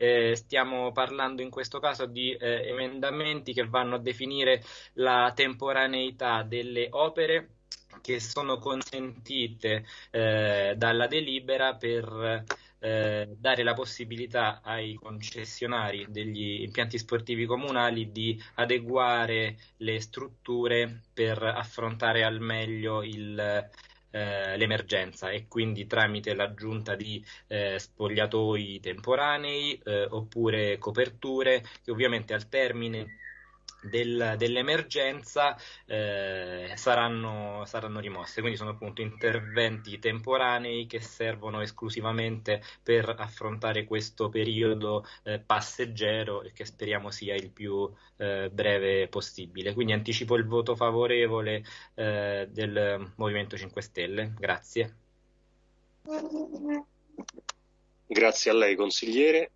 eh, stiamo parlando in questo caso di eh, emendamenti che vanno a definire la temporaneità delle opere che sono consentite eh, dalla delibera per eh, dare la possibilità ai concessionari degli impianti sportivi comunali di adeguare le strutture per affrontare al meglio il, eh, l'emergenza e quindi tramite l'aggiunta di eh, spogliatoi temporanei eh, oppure coperture che ovviamente al termine del, dell'emergenza eh, saranno, saranno, rimosse. Quindi sono appunto interventi temporanei che servono esclusivamente per affrontare questo periodo eh, passeggero e che speriamo sia il più eh, breve possibile. Quindi anticipo il voto favorevole eh, del Movimento 5 Stelle. Grazie. Grazie a lei consigliere.